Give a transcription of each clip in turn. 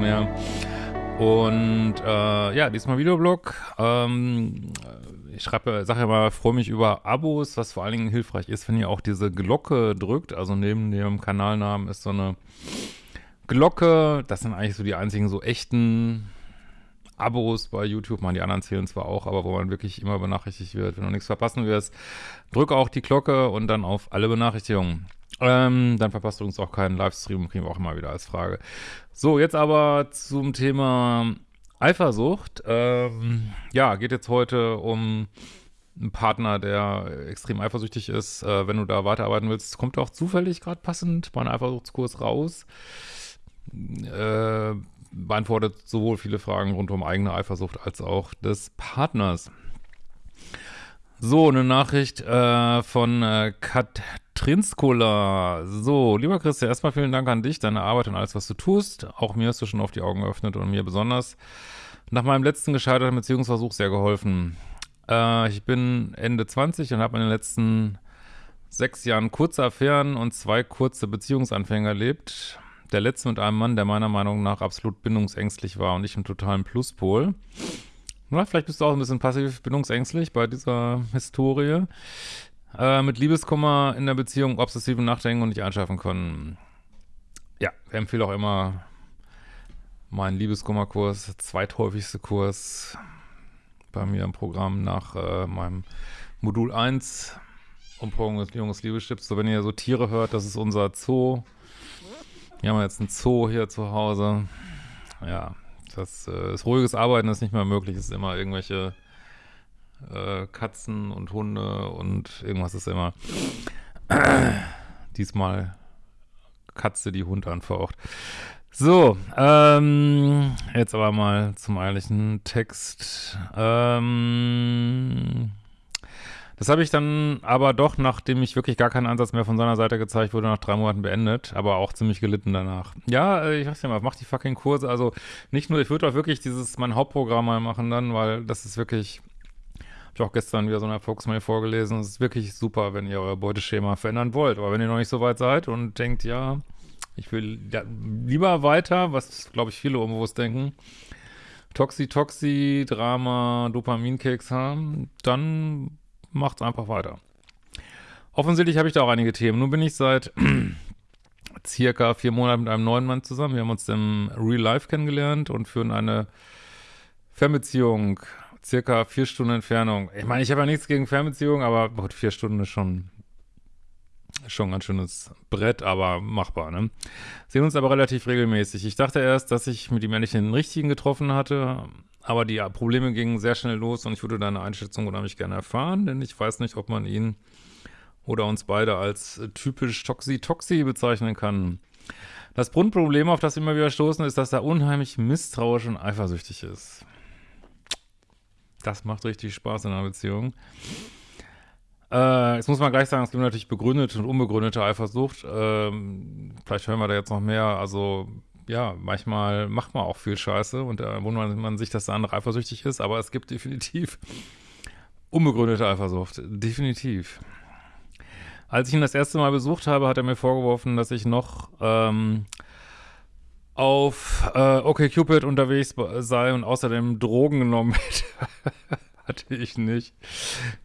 mehr. Und äh, ja, diesmal Videoblog. Ähm, ich schreibe, sage ja mal, freue mich über Abos, was vor allen Dingen hilfreich ist, wenn ihr auch diese Glocke drückt. Also neben dem Kanalnamen ist so eine Glocke. Das sind eigentlich so die einzigen so echten Abos bei YouTube. Man, die anderen zählen zwar auch, aber wo man wirklich immer benachrichtigt wird. Wenn du nichts verpassen wirst, drücke auch die Glocke und dann auf alle Benachrichtigungen. Ähm, dann verpasst du uns auch keinen Livestream, kriegen wir auch immer wieder als Frage. So, jetzt aber zum Thema Eifersucht. Ähm, ja, geht jetzt heute um einen Partner, der extrem eifersüchtig ist. Äh, wenn du da weiterarbeiten willst, kommt auch zufällig gerade passend mein Eifersuchtskurs raus. Äh, beantwortet sowohl viele Fragen rund um eigene Eifersucht als auch des Partners. So, eine Nachricht äh, von äh, Katrinskola. So, lieber Christian, erstmal vielen Dank an dich, deine Arbeit und alles, was du tust. Auch mir hast du schon auf die Augen geöffnet und mir besonders nach meinem letzten gescheiterten Beziehungsversuch sehr geholfen. Äh, ich bin Ende 20 und habe in den letzten sechs Jahren kurze Affären und zwei kurze Beziehungsanfänge erlebt. Der letzte mit einem Mann, der meiner Meinung nach absolut bindungsängstlich war und ich im totalen Pluspol. Na, vielleicht bist du auch ein bisschen passiv bindungsängstlich bei dieser Historie. Äh, mit Liebeskummer in der Beziehung, obsessiven Nachdenken und nicht einschlafen können. Ja, ich empfehle auch immer meinen Liebeskummerkurs, zweithäufigste Kurs bei mir im Programm nach äh, meinem Modul 1 Umprobung des Liebestipps. So, wenn ihr so Tiere hört, das ist unser Zoo. Wir haben jetzt einen Zoo hier zu Hause. Ja, das, äh, das ruhiges Arbeiten ist nicht mehr möglich. Es ist immer irgendwelche äh, Katzen und Hunde und irgendwas ist immer. Diesmal Katze, die Hund anfaucht. So, ähm, jetzt aber mal zum eigentlichen Text. Ähm, das habe ich dann aber doch, nachdem ich wirklich gar keinen Ansatz mehr von seiner Seite gezeigt wurde, nach drei Monaten beendet, aber auch ziemlich gelitten danach. Ja, äh, ich sag's dir mal, mach die fucking Kurse. Also nicht nur, ich würde auch wirklich dieses, mein Hauptprogramm mal machen dann, weil das ist wirklich, hab ich auch gestern wieder so eine Erfolgsmail vorgelesen. Es ist wirklich super, wenn ihr euer Beuteschema verändern wollt. Aber wenn ihr noch nicht so weit seid und denkt, ja, ich will ja, lieber weiter, was glaube ich viele unbewusst denken, Toxi, Toxi, Drama, Dopaminkeks haben, dann macht's einfach weiter. Offensichtlich habe ich da auch einige Themen. Nun bin ich seit circa vier Monaten mit einem neuen Mann zusammen. Wir haben uns im Real Life kennengelernt und führen eine Fernbeziehung, circa vier Stunden Entfernung. Ich meine, ich habe ja nichts gegen Fernbeziehungen, aber gut, vier Stunden ist schon, schon ein ganz schönes Brett, aber machbar, ne? Sehen uns aber relativ regelmäßig. Ich dachte erst, dass ich mit ihm endlich den richtigen getroffen hatte, aber die Probleme gingen sehr schnell los und ich würde deine Einschätzung unheimlich gerne erfahren, denn ich weiß nicht, ob man ihn oder uns beide als typisch Toxi-Toxi bezeichnen kann. Das Grundproblem, auf das wir immer wieder stoßen, ist, dass er unheimlich misstrauisch und eifersüchtig ist. Das macht richtig Spaß in einer Beziehung. Äh, jetzt muss man gleich sagen, es gibt natürlich begründete und unbegründete Eifersucht. Ähm, vielleicht hören wir da jetzt noch mehr. Also ja, manchmal macht man auch viel Scheiße und da wundert man sich, dass der andere eifersüchtig ist, aber es gibt definitiv unbegründete Eifersucht. Definitiv. Als ich ihn das erste Mal besucht habe, hat er mir vorgeworfen, dass ich noch ähm, auf äh, OkCupid unterwegs sei und außerdem Drogen genommen hätte. Hatte ich nicht.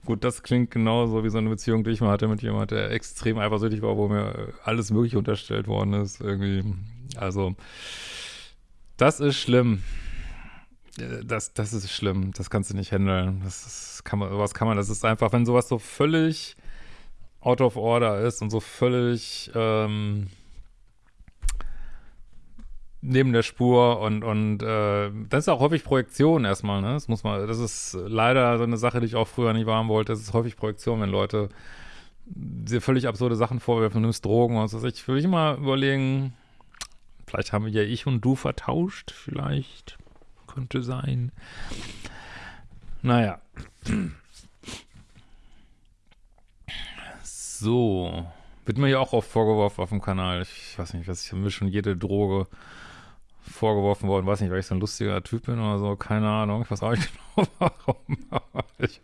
Gut, das klingt genauso wie so eine Beziehung, die ich mal hatte mit jemandem, der extrem eifersüchtig war, wo mir alles mögliche unterstellt worden ist. Irgendwie also, das ist schlimm. Äh, das, das ist schlimm. Das kannst du nicht handeln. Das ist, kann man, sowas kann man, das ist einfach, wenn sowas so völlig out of order ist und so völlig ähm, neben der Spur und, und äh, das ist auch häufig Projektion erstmal, ne? Das muss man, das ist leider so eine Sache, die ich auch früher nicht wahren wollte. Das ist häufig Projektion, wenn Leute dir völlig absurde Sachen vorwerfen, du nimmst Drogen und so. Ich würde ich immer überlegen, Vielleicht haben wir ja ich und du vertauscht. Vielleicht. Könnte sein. Naja. So. Wird mir ja auch oft vorgeworfen auf dem Kanal. Ich weiß nicht, was ich mir schon jede Droge vorgeworfen worden. Weiß nicht, weil ich so ein lustiger Typ bin oder so. Keine Ahnung. Ich weiß auch nicht genau warum. ich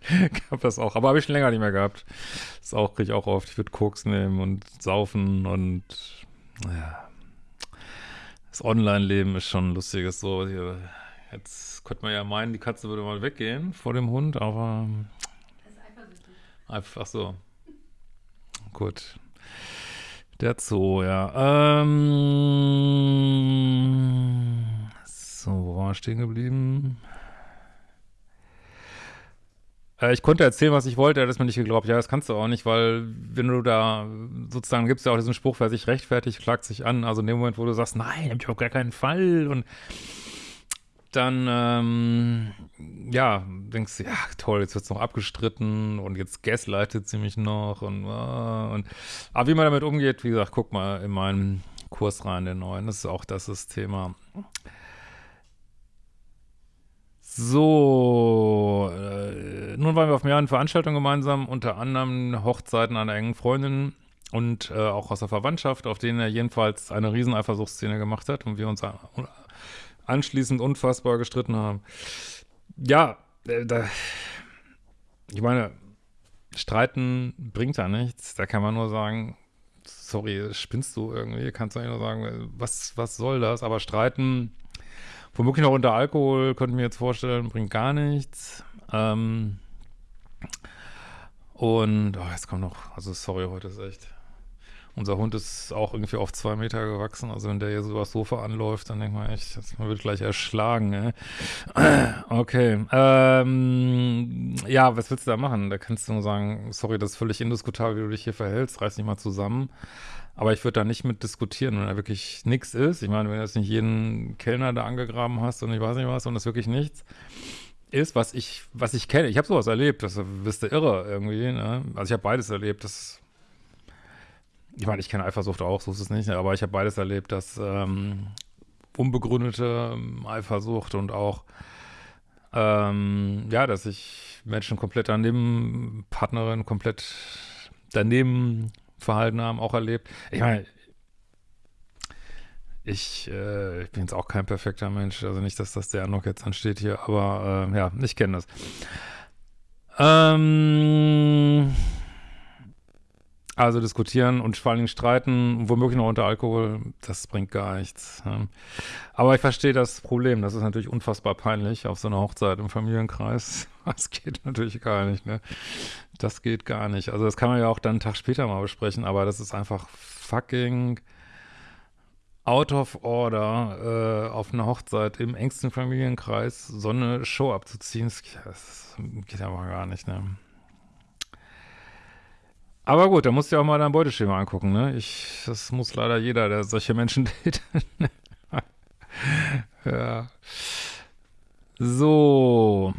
habe das auch. Aber habe ich schon länger nicht mehr gehabt. Das auch, kriege ich auch oft. Ich würde Koks nehmen und saufen und ja, das Online-Leben ist schon ein lustiges so. Hier, jetzt könnte man ja meinen, die Katze würde mal weggehen vor dem Hund, aber einfach so. Gut. Der Zoo, ja. Ähm, so, wo war ich stehen geblieben? Äh, ich konnte erzählen, was ich wollte, er hat es mir nicht geglaubt. Ja, das kannst du auch nicht, weil wenn du da sozusagen gibt es ja auch diesen Spruch, wer sich rechtfertigt, klagt sich an. Also in dem Moment, wo du sagst, nein, hab ich auf gar keinen Fall und dann, ähm, ja, denkst du, ja, toll, jetzt wird es noch abgestritten und jetzt gaslightet sie mich noch und, uh, und, aber wie man damit umgeht, wie gesagt, guck mal in meinen Kurs rein, den neuen, das ist auch das, das Thema. So, äh, nun waren wir auf mehreren Veranstaltungen gemeinsam, unter anderem Hochzeiten einer engen Freundin und äh, auch aus der Verwandtschaft, auf denen er jedenfalls eine riesen Eifersuchtsszene gemacht hat und wir uns anschließend unfassbar gestritten haben. Ja, ich meine, streiten bringt ja nichts, da kann man nur sagen, sorry, spinnst du irgendwie, kannst du eigentlich nur sagen, was, was soll das, aber streiten Womöglich noch unter Alkohol, könnte ich mir jetzt vorstellen, bringt gar nichts. Ähm, und, oh, jetzt kommt noch, also sorry, heute ist echt, unser Hund ist auch irgendwie auf zwei Meter gewachsen, also wenn der hier so übers Sofa anläuft, dann denkt man echt, man wird gleich erschlagen, ey. Okay, ähm, ja, was willst du da machen? Da kannst du nur sagen, sorry, das ist völlig indiskutabel, wie du dich hier verhältst, reiß dich mal zusammen. Aber ich würde da nicht mit diskutieren, wenn da wirklich nichts ist. Ich meine, wenn du jetzt nicht jeden Kellner da angegraben hast und ich weiß nicht was und das wirklich nichts ist, was ich, was ich kenne. Ich habe sowas erlebt, das bist du irre irgendwie. Ne? Also ich habe beides erlebt. Das, ich meine, ich kenne Eifersucht auch, so ist es nicht, aber ich habe beides erlebt, dass ähm, unbegründete ähm, Eifersucht und auch ähm, ja, dass ich Menschen komplett daneben, Partnerin komplett daneben Verhalten haben, auch erlebt. Ich meine, ich, äh, ich bin jetzt auch kein perfekter Mensch, also nicht, dass das der Eindruck jetzt ansteht hier, aber äh, ja, ich kenne das. Ähm, also diskutieren und vor allem streiten, womöglich noch unter Alkohol, das bringt gar nichts. Aber ich verstehe das Problem, das ist natürlich unfassbar peinlich auf so einer Hochzeit im Familienkreis. Das geht natürlich gar nicht, ne? Das geht gar nicht. Also das kann man ja auch dann einen Tag später mal besprechen, aber das ist einfach fucking out of order, äh, auf einer Hochzeit im engsten Familienkreis so eine Show abzuziehen. Das, das geht aber gar nicht, ne? Aber gut, da musst du ja auch mal dein Beuteschema angucken, ne? Ich, das muss leider jeder, der solche Menschen datet. ja. So.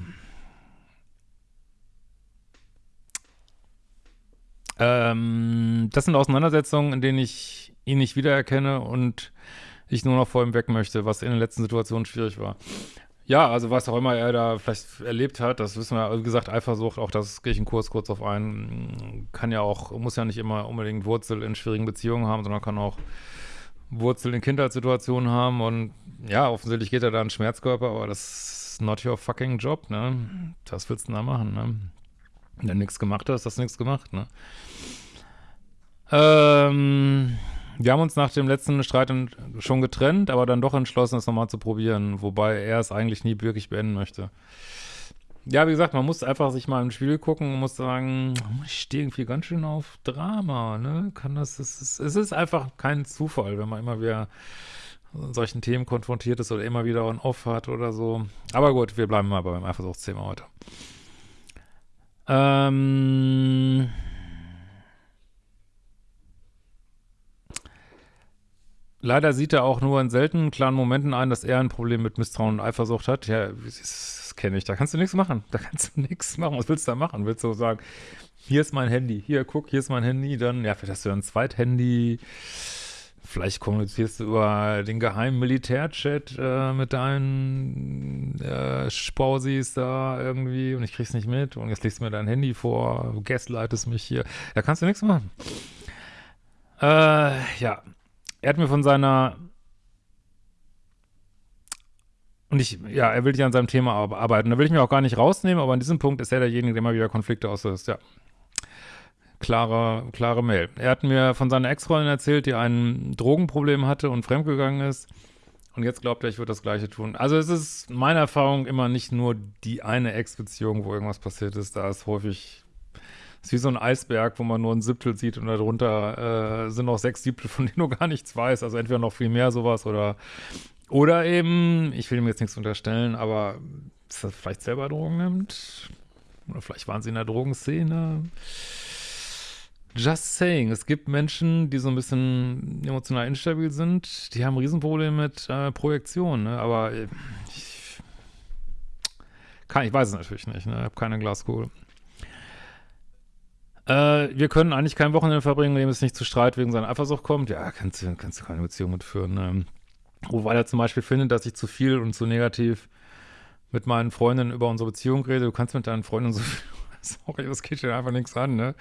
Ähm, das sind Auseinandersetzungen, in denen ich ihn nicht wiedererkenne und ich nur noch vor ihm weg möchte, was in den letzten Situationen schwierig war. Ja, also was auch immer er da vielleicht erlebt hat, das wissen wir, wie gesagt, Eifersucht, auch das gehe ich einen Kurs kurz auf ein, kann ja auch, muss ja nicht immer unbedingt Wurzel in schwierigen Beziehungen haben, sondern kann auch Wurzel in Kindheitssituationen haben und ja, offensichtlich geht er da einen Schmerzkörper, aber das ist not your fucking job, ne? Das willst du da machen, ne? Wenn du nichts gemacht hast, hast du nichts gemacht, ne? Ähm, wir haben uns nach dem letzten Streit schon getrennt, aber dann doch entschlossen, es nochmal zu probieren, wobei er es eigentlich nie wirklich beenden möchte. Ja, wie gesagt, man muss einfach sich mal im Spiel gucken und muss sagen, ich stehe irgendwie ganz schön auf Drama, ne? Kann das, es ist, es ist einfach kein Zufall, wenn man immer wieder solchen Themen konfrontiert ist oder immer wieder on off hat oder so. Aber gut, wir bleiben mal beim Eifersuchtsthema heute. Ähm, leider sieht er auch nur in seltenen klaren Momenten ein, dass er ein Problem mit Misstrauen und Eifersucht hat. Ja, das kenne ich. Da kannst du nichts machen. Da kannst du nichts machen. Was willst du da machen? Willst du sagen, hier ist mein Handy, hier, guck, hier ist mein Handy, dann, ja, vielleicht hast du ein Zweithandy. Vielleicht kommunizierst du über den geheimen Militärchat äh, mit deinen äh, Spausis da irgendwie und ich krieg's nicht mit und jetzt legst du mir dein Handy vor, gaslightest mich hier. Da kannst du nichts machen. Äh, ja. Er hat mir von seiner und ich, ja, er will nicht an seinem Thema arbeiten. Da will ich mich auch gar nicht rausnehmen, aber an diesem Punkt ist er derjenige, der immer wieder Konflikte auslöst, ja. klare, klare Mail. Er hat mir von seiner Ex-Freundin erzählt, die ein Drogenproblem hatte und fremdgegangen ist. Und jetzt glaubt er, ich würde das Gleiche tun. Also es ist meine Erfahrung immer nicht nur die eine Ex-Beziehung, wo irgendwas passiert ist. Da ist häufig, ist wie so ein Eisberg, wo man nur ein Siebtel sieht und darunter äh, sind noch sechs Siebtel, von denen du gar nichts weißt. Also entweder noch viel mehr sowas oder, oder eben, ich will ihm jetzt nichts unterstellen, aber dass er vielleicht selber Drogen nimmt. Oder vielleicht waren sie in der Drogenszene. Just saying, es gibt Menschen, die so ein bisschen emotional instabil sind, die haben Riesenprobleme mit äh, Projektion, ne? aber äh, ich, kann, ich weiß es natürlich nicht, ne? ich habe keine Glaskugel. Äh, wir können eigentlich kein Wochenende verbringen, in dem es nicht zu Streit wegen seiner Eifersucht kommt. Ja, kannst du, kannst du keine Beziehung mitführen. Ne? Wobei er zum Beispiel findet, dass ich zu viel und zu negativ mit meinen Freundinnen über unsere Beziehung rede. Du kannst mit deinen Freundinnen so viel sorry, das geht dir einfach nichts an, ne?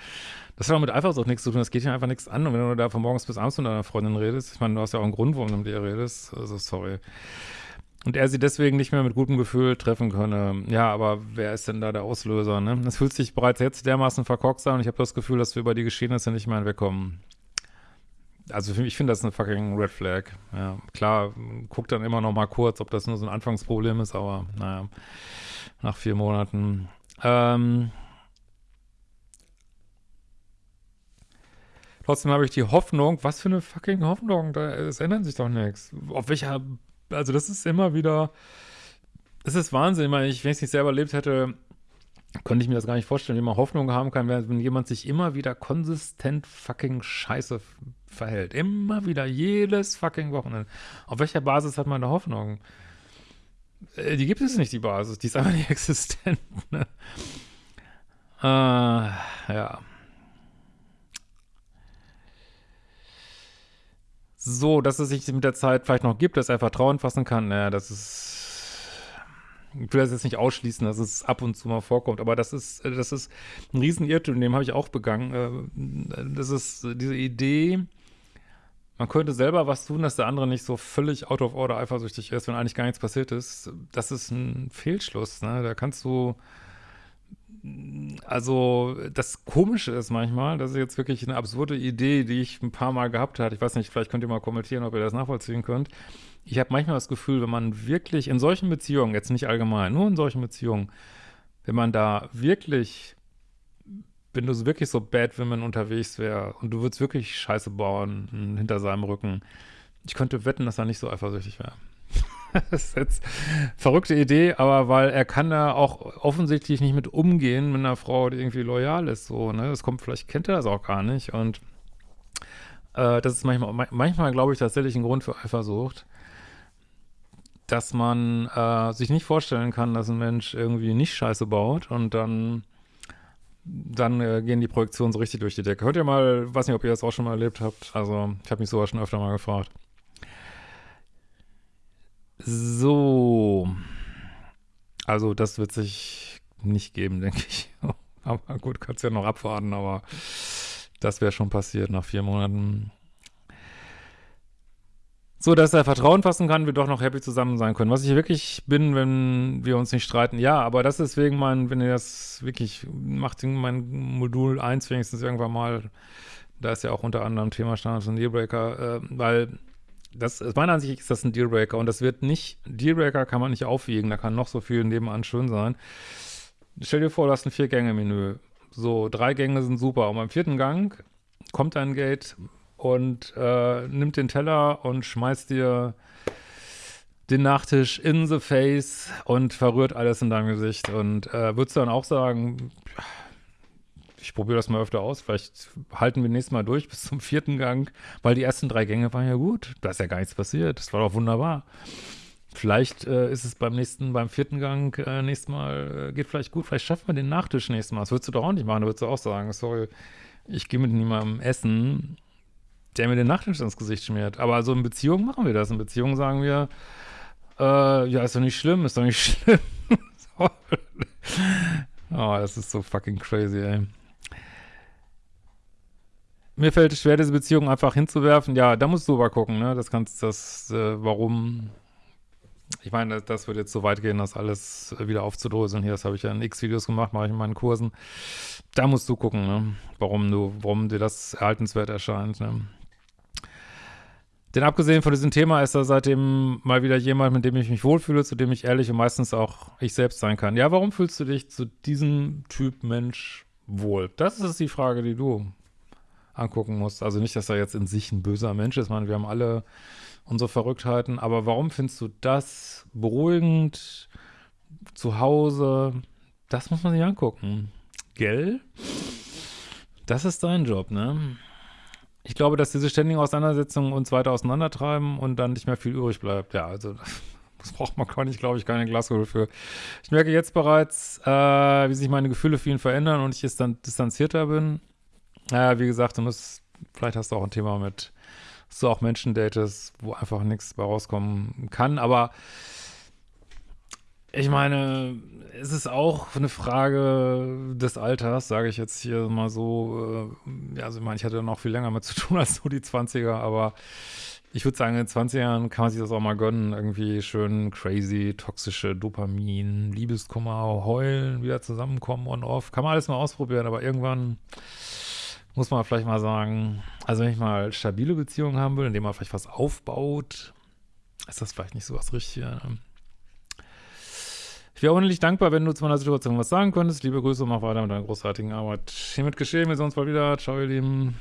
Das hat auch mit Eifersucht nichts zu tun, das geht dir einfach nichts an. Und wenn du da von morgens bis abends mit deiner Freundin redest, ich meine, du hast ja auch einen Grund, warum du mit ihr redest, also sorry. Und er sie deswegen nicht mehr mit gutem Gefühl treffen könne. Ja, aber wer ist denn da der Auslöser, ne? Es fühlt sich bereits jetzt dermaßen verkorkst an und ich habe das Gefühl, dass wir über die Geschehnisse nicht mehr hinwegkommen. Also ich finde das eine fucking Red Flag. Ja, klar, guck dann immer noch mal kurz, ob das nur so ein Anfangsproblem ist, aber naja, nach vier Monaten. Ähm, Trotzdem habe ich die Hoffnung, was für eine fucking Hoffnung, da, es ändert sich doch nichts. Auf welcher, also das ist immer wieder, es ist Wahnsinn, ich meine, wenn ich es nicht selber erlebt hätte, könnte ich mir das gar nicht vorstellen, wie man Hoffnung haben kann, wenn jemand sich immer wieder konsistent fucking scheiße verhält. Immer wieder, jedes fucking Wochenende. Auf welcher Basis hat man da Hoffnung? Äh, die gibt es nicht, die Basis. Die ist einfach nicht existent. Ne? Äh, ja. So, dass es sich mit der Zeit vielleicht noch gibt, dass er Vertrauen fassen kann. Naja, das ist. Ich will das jetzt nicht ausschließen, dass es ab und zu mal vorkommt, aber das ist, das ist ein Riesenirrtum, den habe ich auch begangen. Äh, das ist diese Idee, man könnte selber was tun, dass der andere nicht so völlig out of order eifersüchtig ist, wenn eigentlich gar nichts passiert ist. Das ist ein Fehlschluss, ne? Da kannst du also das Komische ist manchmal, das ist jetzt wirklich eine absurde Idee, die ich ein paar Mal gehabt habe. Ich weiß nicht, vielleicht könnt ihr mal kommentieren, ob ihr das nachvollziehen könnt. Ich habe manchmal das Gefühl, wenn man wirklich in solchen Beziehungen, jetzt nicht allgemein, nur in solchen Beziehungen, wenn man da wirklich, wenn du wirklich so Bad Women unterwegs wäre und du würdest wirklich Scheiße bauen hinter seinem Rücken, ich könnte wetten, dass er nicht so eifersüchtig wäre. das ist jetzt eine verrückte Idee, aber weil er kann da auch offensichtlich nicht mit umgehen mit einer Frau, die irgendwie loyal ist, so, ne? Das kommt, vielleicht kennt er das auch gar nicht und äh, das ist manchmal, manchmal glaube ich tatsächlich ein Grund für Eifersucht, dass man äh, sich nicht vorstellen kann, dass ein Mensch irgendwie nicht Scheiße baut und dann dann äh, gehen die Projektionen so richtig durch die Decke. Hört ihr mal, weiß nicht, ob ihr das auch schon mal erlebt habt, also ich habe mich sowas schon öfter mal gefragt. So. Also, das wird sich nicht geben, denke ich. aber gut, kannst ja noch abwarten, aber das wäre schon passiert nach vier Monaten. So, dass er Vertrauen fassen kann, wir doch noch happy zusammen sein können. Was ich wirklich bin, wenn wir uns nicht streiten. Ja, aber das ist wegen mein, wenn ihr das wirklich macht, mein Modul 1 wenigstens irgendwann mal, da ist ja auch unter anderem Thema Standards und Dealbreaker, äh, weil das, meiner Ansicht ist das ein Dealbreaker und das wird nicht, Dealbreaker kann man nicht aufwiegen, da kann noch so viel nebenan schön sein. Stell dir vor, du hast ein Vier-Gänge-Menü. So, drei Gänge sind super. Und beim vierten Gang kommt ein Gate und äh, nimmt den Teller und schmeißt dir den Nachtisch in the face und verrührt alles in deinem Gesicht. Und äh, würdest du dann auch sagen, ich probiere das mal öfter aus. Vielleicht halten wir nächstes Mal durch bis zum vierten Gang, weil die ersten drei Gänge waren ja gut. Da ist ja gar nichts passiert. Das war doch wunderbar. Vielleicht äh, ist es beim nächsten, beim vierten Gang äh, nächstes Mal, äh, geht vielleicht gut. Vielleicht schaffen wir den Nachtisch nächstes Mal. Das würdest du doch auch nicht machen. Da würdest du auch sagen, sorry, ich gehe mit niemandem essen, der mir den Nachtisch ins Gesicht schmiert. Aber so in Beziehungen machen wir das. In Beziehungen sagen wir, äh, ja, ist doch nicht schlimm, ist doch nicht schlimm. oh, das ist so fucking crazy, ey mir fällt es schwer, diese Beziehung einfach hinzuwerfen. Ja, da musst du aber gucken, ne? Das kannst, das, äh, warum, ich meine, das wird jetzt so weit gehen, das alles wieder aufzudröseln. Hier, das habe ich ja in X-Videos gemacht, mache ich in meinen Kursen. Da musst du gucken, ne? warum du, warum dir das erhaltenswert erscheint. Ne? Denn abgesehen von diesem Thema ist da seitdem mal wieder jemand, mit dem ich mich wohlfühle, zu dem ich ehrlich und meistens auch ich selbst sein kann. Ja, warum fühlst du dich zu diesem Typ Mensch wohl? Das ist die Frage, die du angucken musst. Also nicht, dass er jetzt in sich ein böser Mensch ist. Ich meine, wir haben alle unsere Verrücktheiten. Aber warum findest du das beruhigend zu Hause? Das muss man sich angucken. Gell? Das ist dein Job, ne? Ich glaube, dass diese ständigen Auseinandersetzungen uns weiter auseinandertreiben und dann nicht mehr viel übrig bleibt. Ja, also das braucht man gar nicht, glaube ich, keine Glaskugel für. Ich merke jetzt bereits, äh, wie sich meine Gefühle für ihn verändern und ich dann distanzierter bin. Naja, wie gesagt, du musst, vielleicht hast du auch ein Thema mit dass du auch Menschen datest, wo einfach nichts bei rauskommen kann. Aber ich meine, es ist auch eine Frage des Alters, sage ich jetzt hier mal so. Äh, ja, also ich meine, ich hatte noch viel länger mit zu tun als so die 20er, aber ich würde sagen, in 20 Jahren kann man sich das auch mal gönnen. Irgendwie schön crazy, toxische Dopamin, Liebeskummer, heulen, wieder zusammenkommen on off. Kann man alles mal ausprobieren, aber irgendwann muss man vielleicht mal sagen, also wenn ich mal stabile Beziehungen haben will, indem man vielleicht was aufbaut, ist das vielleicht nicht so was Richtiges. Ne? Ich wäre unendlich dankbar, wenn du zu meiner Situation was sagen könntest. Liebe Grüße und mach weiter mit deiner großartigen Arbeit. Hiermit geschehen wir sehen uns bald wieder. Ciao, ihr Lieben.